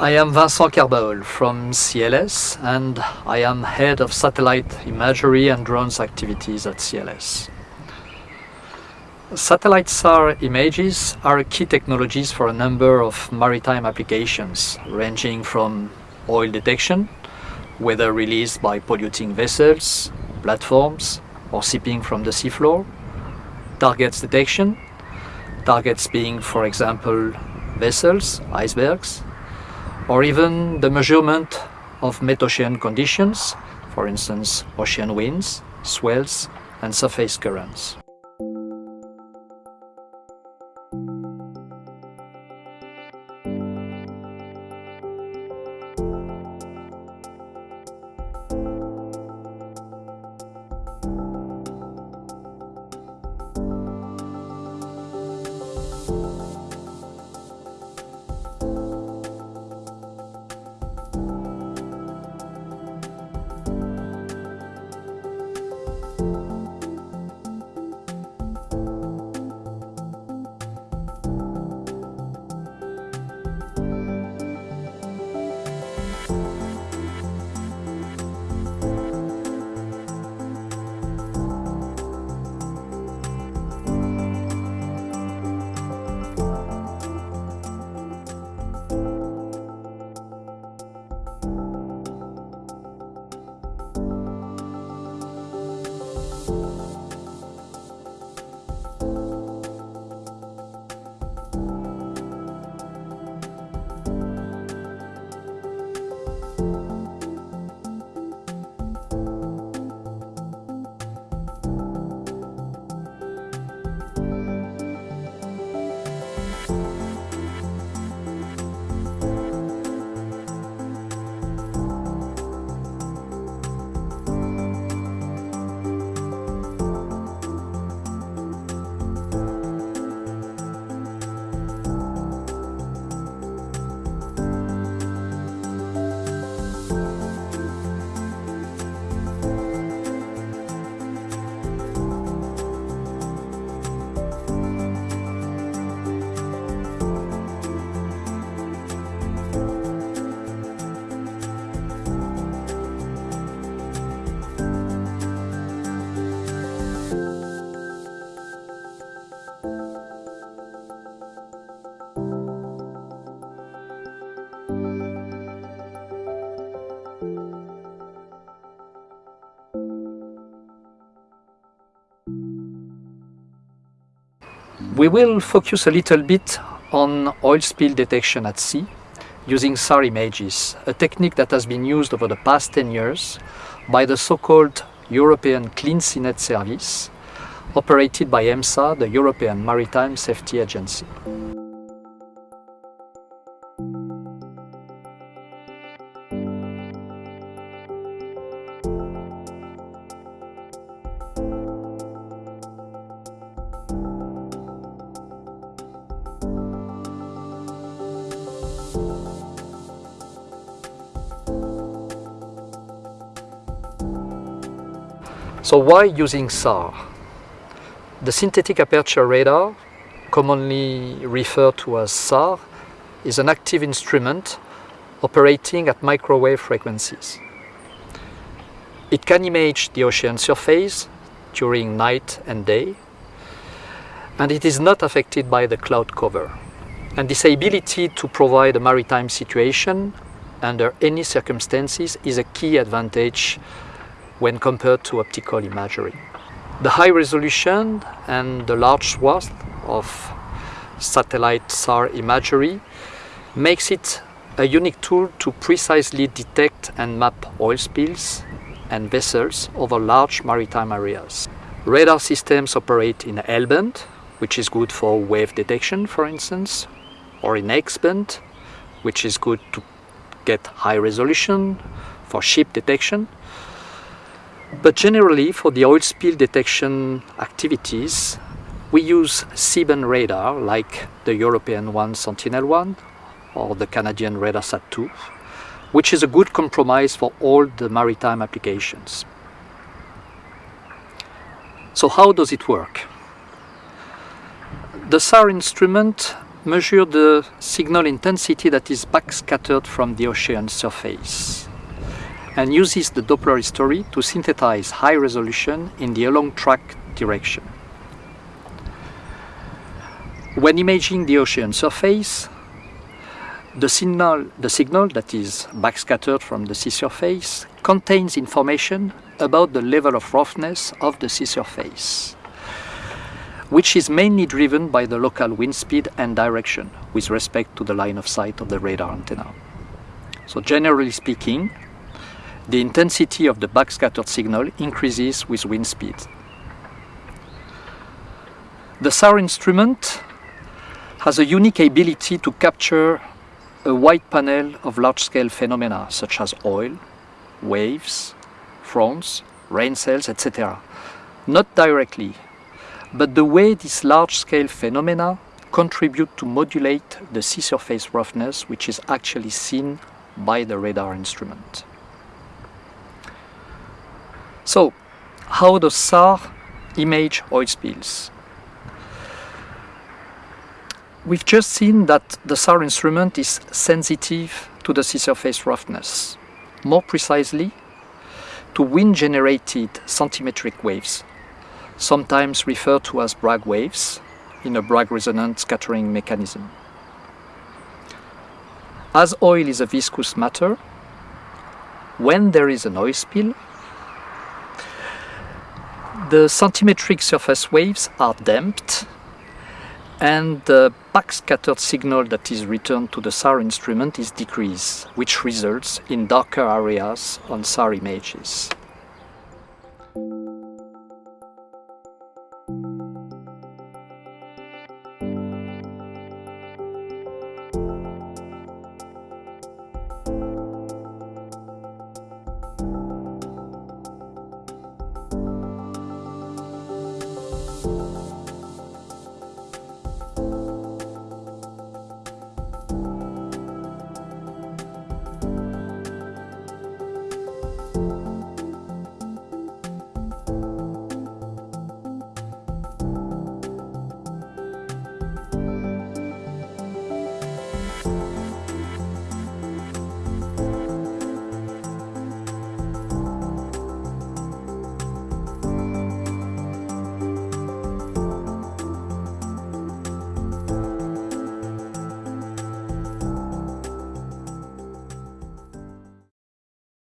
I am Vincent Kerbaol from CLS and I am head of satellite imagery and drones activities at CLS. Satellite SAR images are key technologies for a number of maritime applications ranging from oil detection, whether released by polluting vessels, platforms or seeping from the seafloor, targets detection, targets being for example vessels, icebergs, or even the measurement of metocean conditions, for instance ocean winds, swells and surface currents. We will focus a little bit on oil spill detection at sea using SAR images, a technique that has been used over the past 10 years by the so-called European Clean Seanet Service, operated by EMSA, the European Maritime Safety Agency. So why using SAR? The synthetic aperture radar, commonly referred to as SAR, is an active instrument operating at microwave frequencies. It can image the ocean surface during night and day, and it is not affected by the cloud cover. And this ability to provide a maritime situation under any circumstances is a key advantage when compared to optical imagery. The high resolution and the large swath of satellite SAR imagery makes it a unique tool to precisely detect and map oil spills and vessels over large maritime areas. Radar systems operate in L-band, which is good for wave detection, for instance, or in X-band, which is good to get high resolution for ship detection, but generally for the oil spill detection activities, we use C-band radar like the European one Sentinel-1 or the Canadian RadarSat-2, which is a good compromise for all the maritime applications. So how does it work? The SAR instrument measures the signal intensity that is backscattered from the ocean surface and uses the Doppler history to synthesize high resolution in the along track direction. When imaging the ocean surface, the signal, the signal that is backscattered from the sea surface contains information about the level of roughness of the sea surface, which is mainly driven by the local wind speed and direction with respect to the line of sight of the radar antenna. So generally speaking, the intensity of the backscattered signal increases with wind speed. The SAR instrument has a unique ability to capture a wide panel of large-scale phenomena such as oil, waves, fronts, rain cells, etc. Not directly, but the way these large-scale phenomena contribute to modulate the sea surface roughness which is actually seen by the radar instrument. So, how does SAR image oil spills? We've just seen that the SAR instrument is sensitive to the sea surface roughness. More precisely, to wind-generated centimetric waves, sometimes referred to as Bragg waves, in a Bragg resonant scattering mechanism. As oil is a viscous matter, when there is an oil spill, the centimetric surface waves are damped and the backscattered signal that is returned to the SAR instrument is decreased, which results in darker areas on SAR images.